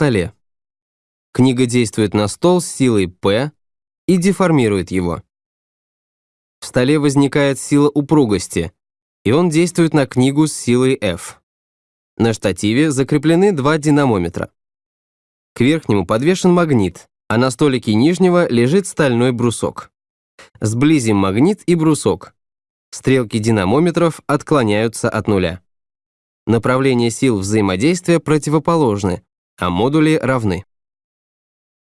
столе. Книга действует на стол с силой P и деформирует его. В столе возникает сила упругости, и он действует на книгу с силой F. На штативе закреплены два динамометра. К верхнему подвешен магнит, а на столике нижнего лежит стальной брусок. Сблизим магнит и брусок. Стрелки динамометров отклоняются от нуля. Направление сил взаимодействия противоположны, а модули равны.